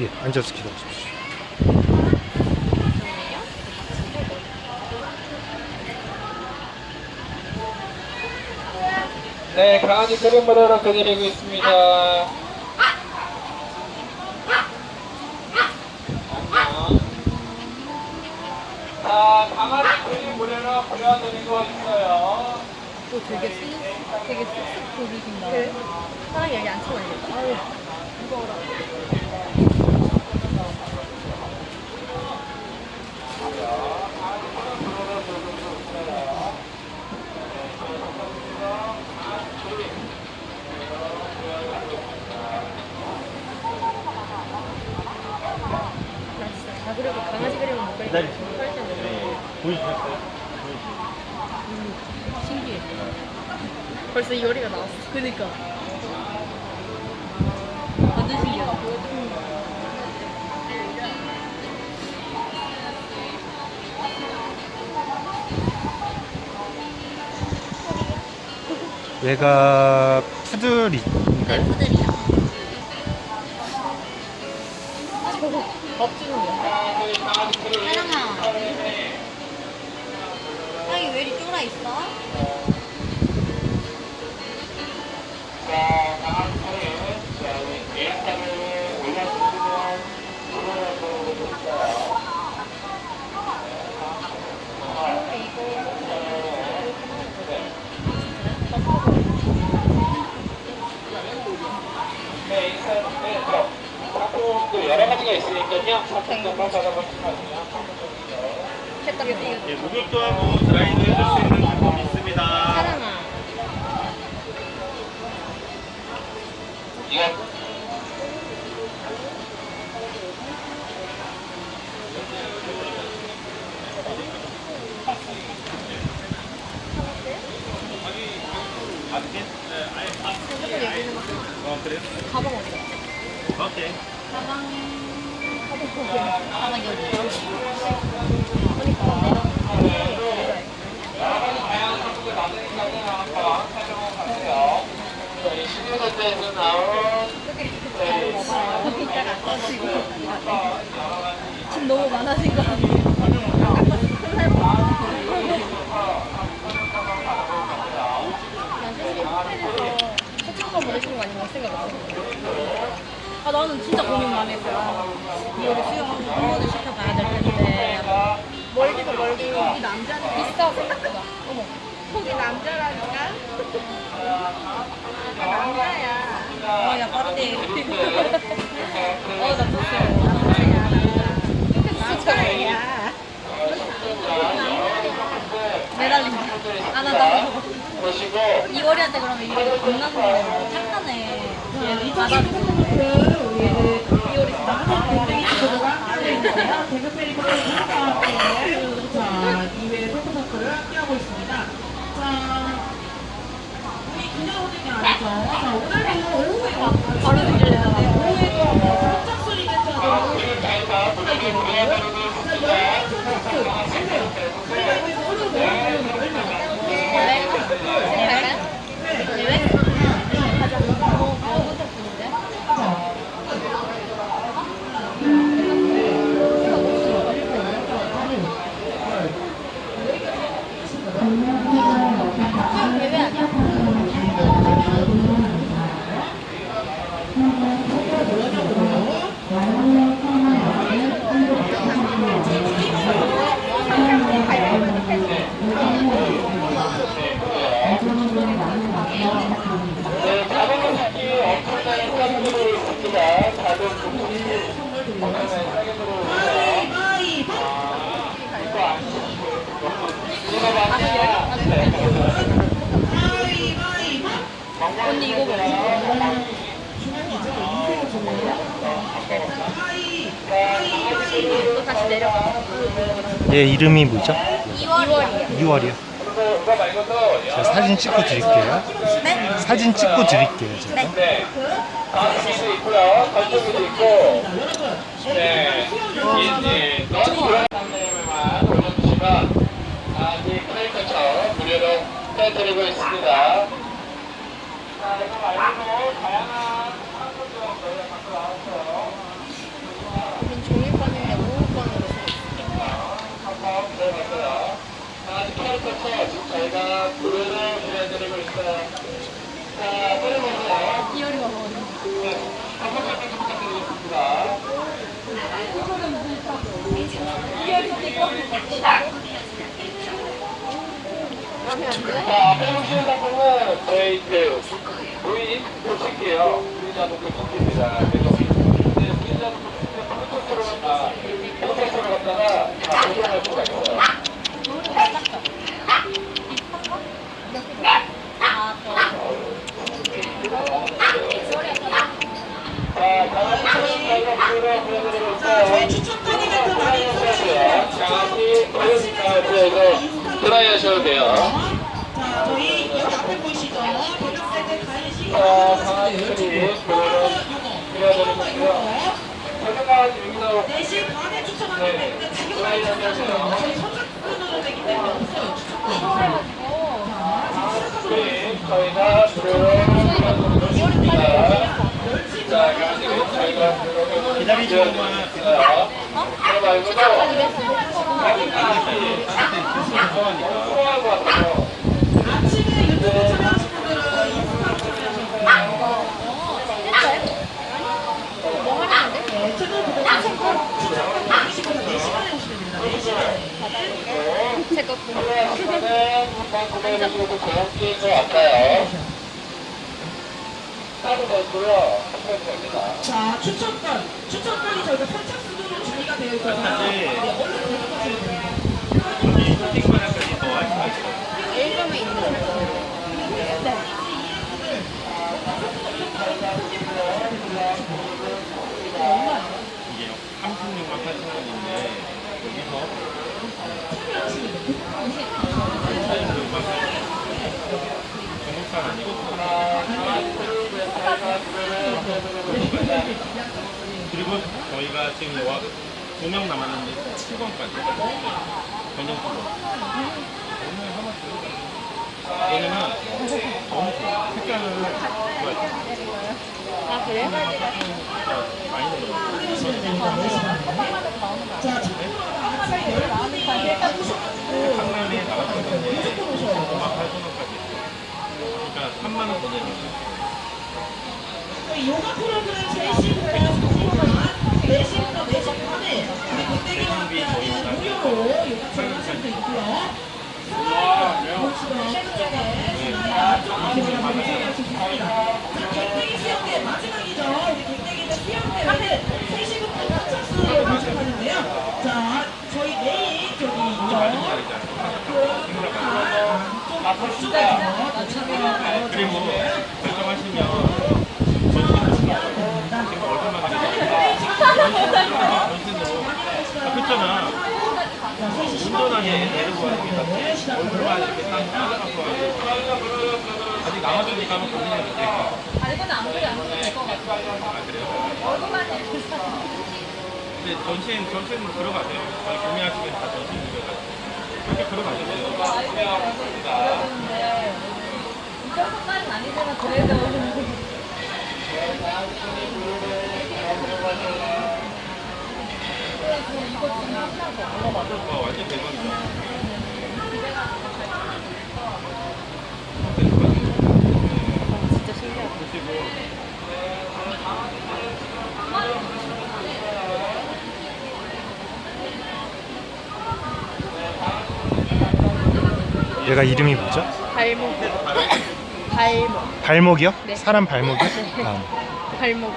예, 앉아서 기다리십시오. 네, 강아지 그림 보도록 해드리고 있습니다. 안녕. 자, 강아지 그림 무료로 보여드리고 있어요. 또 되게 쓱, 되게 쓱쓱 보이신다. 그래? 사람이 여기 앉혀놔야겠다. 아유, 무거워라. 잡으려고 강아지 그림은 못 그리고 네. 보이셨어요? 신기해. 벌써 이 요리가 나왔어. 그니까. 얘가 푸들인가요? 푸들이야. 상품도 여러 가지가 있으니까요. 상품 한번 받아보시면 돼요. 예, 목욕도 하고 드라이도 해줄 수 있는 제품이 있습니다. 사랑아. 이거. 어? 가방 어디 야? 오케이. 가방 가방 가방 여기. 저희 신유사태에서 나온 저희 이따가 안 꺼지고. 지금 너무 많아진 거 아니에요? 큰살 초청권 보내시는 거 아니면 생각 안 해요? 아 나는 진짜 고민 많이 했어요. 이거를 수영하고 한번을 시켜봐야 될 텐데 멀기도 멀고 이 남자는 비싸 생각보다. 어머. 거기 남자라니까? 아, 남자야. 어, 야, 빠르네. 어, 나 좋았어요. 남자야, 남자. 남자야. 매달린다. 아, 나, 나. 이월이한테 그러면 이월이 겁나는 거예요. 착하네. 이월이 진짜 대표 페리코 하고 있습니다. 자 우리 게 아니죠. 자 오늘도 오후에 바로 들려요. 오후에도 무료로 보내드리고 있습니다. 네, 자동차 사기 엄청나게 싸게 들어오고 있습니다. 다들 조금씩 엄청나게 싸게 들어오고 있어요. 가위 이거 아시죠? 이거 맞아요. 네. 가위 가위 언니 이거 봐. 또 다시 내려가. 얘 이름이 뭐죠? 2월이에요. 2월이요. 그리고 이거 말고도 제가 사진 찍고 드릴게요. 네? 사진 찍고 드릴게요. 제가. 네. 가슴도 있고요. 발톱도 있고. 네. 이제 너무 그런 상품만 올려주시면 아직 카이커처 무료로 해드리고 있습니다. 자, 이거 말고 다양한 상품도 저희가 갖고 나왔어요. 8번부터 지금 저희가 노래를 보내드리고 있어요. 자, 앞에 보시는 상품은 저희 그 무인 도식이에요. 무인 자동차 도식입니다. 저희가 자, 저희 해주시고요. 강아지 보여주니까 이거 드라이 하셔도 돼요. 자, 저희 여기 앞에 보이시죠? 자, 그려드리고 있고요. 저희 강아지 여기서 4시 반에 때문에 지금 많이 추천하셔요. 저희 선착순으로 되기 때문에 없어요. 추천권. 우리 저희가 무료로 보내 제거 시간은 한번 게임인 것 같아요. 따로 넣고요. 자, 추천권. 추천권이 저희가 선착순으로 준비가 되어 있어서 네, 얼른 구독하시면 됩니다. 일점에 있는 거. 이게 36만 8천 원인데 여기서 36만 8천 원. 중국산 아니고 그리고 저희가 지금 와 두명 남았는데 7번까지 전용 7번 오늘 하나 더 왜냐면 너무 좋아 색깔을 좋아해 아, 그래요? 많이 넣어요 상남에 나갔던 건데 무조건 오셔야 돼요. 5만 8천 원까지 그러니까 3만 원더 내는 저희 요가 프로그램 3시 보시면 셰프쪽에 신나야 조금 방송할 수 있습니다. 자, 빅대기 수영대 마지막이죠. 우리 빅대기는 수영대회는 3시부터 선착순으로 방송하는데요. 자, 저희 내일 저기 있죠. 좀 앞으로 쭉 그리고 결정하시면 전신으로 지금 얼마나 전신으로 아 그렇잖아 운전하게 데리고 얼굴만 이렇게 딱 따라가서 아직 남아주니까 한번 고민해도 될까 아, 이거는 안 그래, 안 그래. 될것 같아. 아 그래요? 얼굴만 이렇게 근데 전신 전신으로 들어가세요. 아니 고민하시면 다 전신 들어가세요. 그렇게 들어가셔도 돼요. 그러는데. 이 정도까지는 아니지만 그래도 얘가 이름이 뭐죠? 발목 발목 발목이요? 네. 사람 발목이요? 네. 아, 발목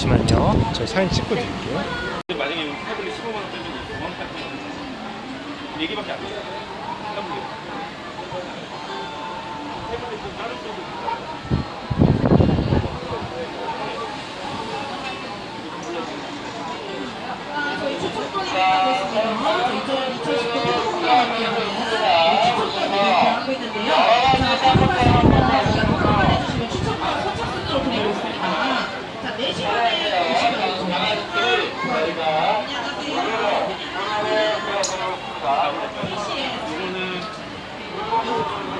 잠시만요. 저희 사진 찍고 드릴게요. 만약에 태블릿 15만 원 빼면 9만 8천 원. 4개밖에 안 돼요. 태블릿. 태블릿은 다른 쪽도 있어요. 저희 추천권이 되겠습니다. 저희 2019 태국공항이었는데요. 추천권 대학하고 있는데요. 자, 방문하시면 방문해주시면 추천권 선착순으로 드리고 있습니다. 자, 4시간에 오시면 안녕하세요.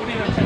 이거는 자,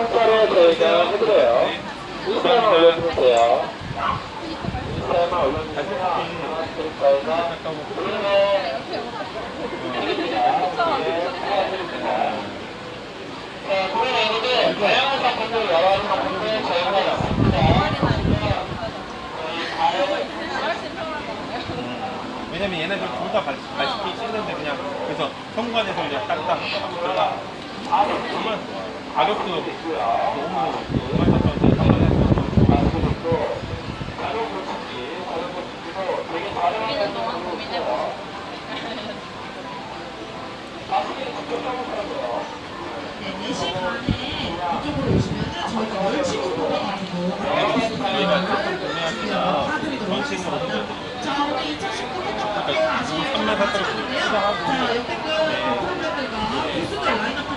참고로 저희가 해드려요. 인스타에만 올려주세요. 인스타에만 올려주세요. 저희가 우리는 네, 우리 메뉴는 다양한 상품들, 여러 가지 상품들 저희가 넣습니다. 왜냐면 얘네들 둘다 맛있게 씻는데 그냥 그래서 현관에서 그냥 딱딱 들어가 가격도 너무 너무 많아서 우리는 동안 고민해보자. 네, 4시 반에 이쪽으로 오시면은 저희가 멸치국도 가지고 사드리도록 하겠습니다. 자, 오늘 2019 행정관계 아시는 분들 마찬가지인데요. 자, 역대급 프로그램들과 부스들 라인업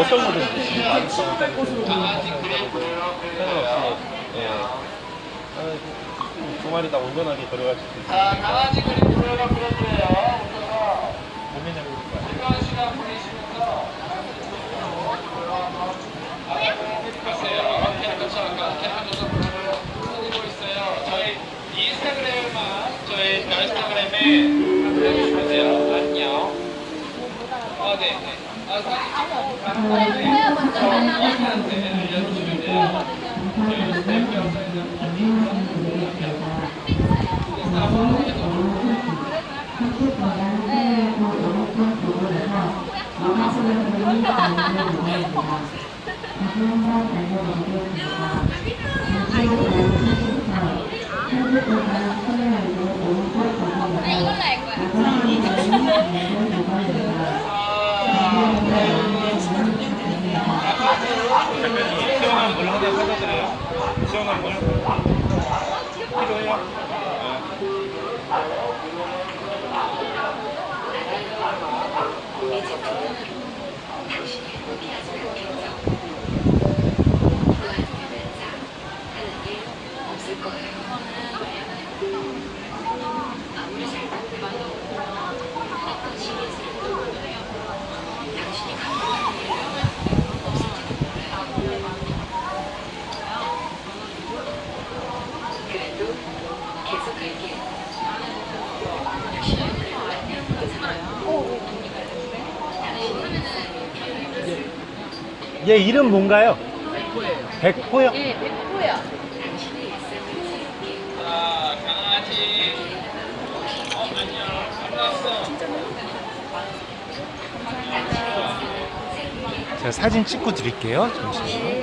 어떤 거든지 네, 곳으로 보입니다. 상관없이 예. 아, 두 마리 다 온전하게 데려갈 수 있어요. 자, 강아지 그림 들어가 그려주세요. 오셔서 몸에 잡을 거야. 필요한 시간 보내시면서 해주세요. 캠프처 아까 캠프에서 보내고 있어요. 저희 인스타그램만 저희 인스타그램에 올려주시면 돼요. 안녕. 아, 네, 네. 아, 시 얘 이름 뭔가요? 백호요. 예, 백호야. 자, 강아지. 어, 안녕. 반갑어. 제가 사진 찍고 드릴게요. 잠시만요.